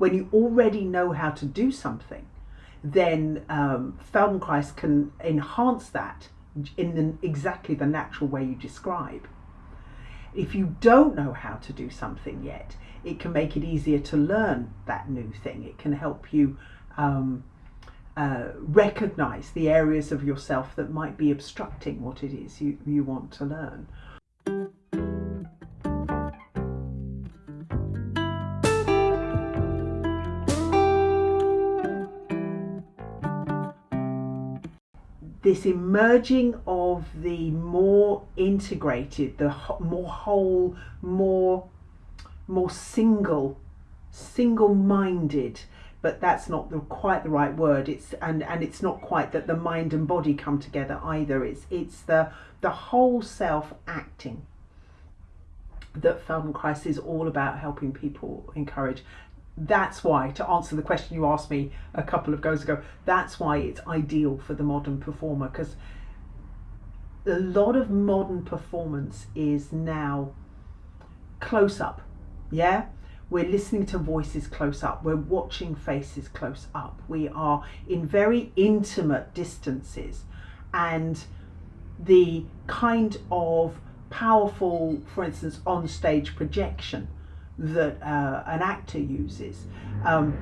when you already know how to do something, then um, Feldenkrais can enhance that in the, exactly the natural way you describe. If you don't know how to do something yet, it can make it easier to learn that new thing. It can help you um, uh, recognize the areas of yourself that might be obstructing what it is you, you want to learn. This emerging of the more integrated, the more whole, more more single, single-minded. But that's not the, quite the right word. It's and and it's not quite that the mind and body come together either. It's it's the the whole self acting that Feldenkrais is all about helping people encourage that's why, to answer the question you asked me a couple of goes ago, that's why it's ideal for the modern performer because a lot of modern performance is now close up. Yeah? We're listening to voices close up. We're watching faces close up. We are in very intimate distances. And the kind of powerful, for instance, on stage projection that uh, an actor uses um,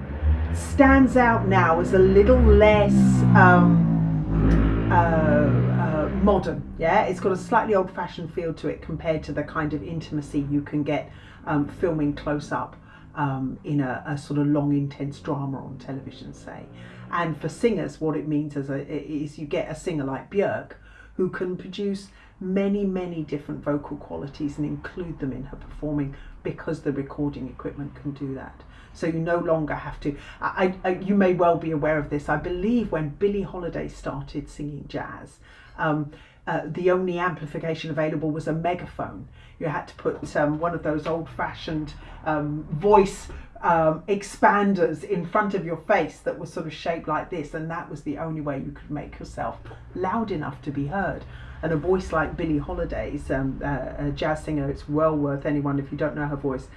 stands out now as a little less um, uh, uh, modern. Yeah, it's got a slightly old-fashioned feel to it compared to the kind of intimacy you can get um, filming close up um, in a, a, sort of long, intense drama on television, say. And for singers, what it means is, a, is you get a singer like Björk who can produce many, many different vocal qualities and include them in her performing because the recording equipment can do that. So you no longer have to. I, I, you may well be aware of this. I believe when Billie Holiday started singing jazz, um, uh, the only amplification available was a megaphone. You had to put um, one of those old-fashioned um, voice um, expanders in front of your face that were sort of shaped like this, and that was the only way you could make yourself loud enough to be heard and a voice like Billie Holiday's, um, uh, a jazz singer, it's well worth anyone, if you don't know her voice,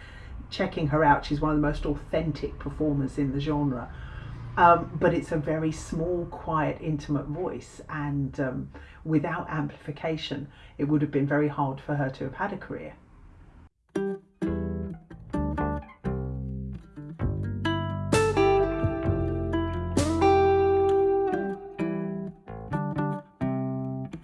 checking her out. She's one of the most authentic performers in the genre. Um, but it's a very small, quiet, intimate voice, and um, without amplification, it would have been very hard for her to have had a career.